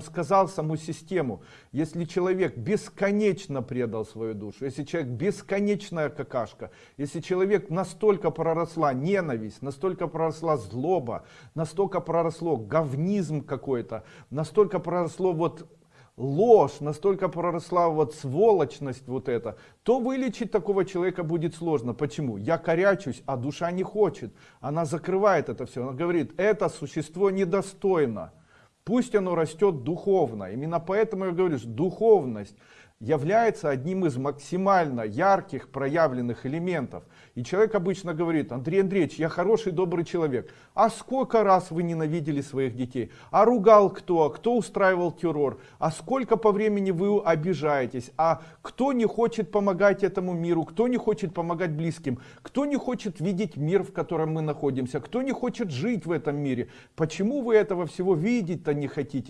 сказал саму систему если человек бесконечно предал свою душу если человек бесконечная какашка если человек настолько проросла ненависть настолько проросла злоба настолько проросло говнизм какой-то настолько проросло вот ложь настолько проросла вот сволочность вот это то вылечить такого человека будет сложно. Почему? Я корячусь а душа не хочет. Она закрывает это все она говорит это существо недостойно Пусть оно растет духовно. Именно поэтому я говорю, духовность является одним из максимально ярких проявленных элементов. И человек обычно говорит, Андрей Андреевич, я хороший, добрый человек. А сколько раз вы ненавидели своих детей? А ругал кто? Кто устраивал террор? А сколько по времени вы обижаетесь? А кто не хочет помогать этому миру? Кто не хочет помогать близким? Кто не хочет видеть мир, в котором мы находимся? Кто не хочет жить в этом мире? Почему вы этого всего видеть-то не хотите?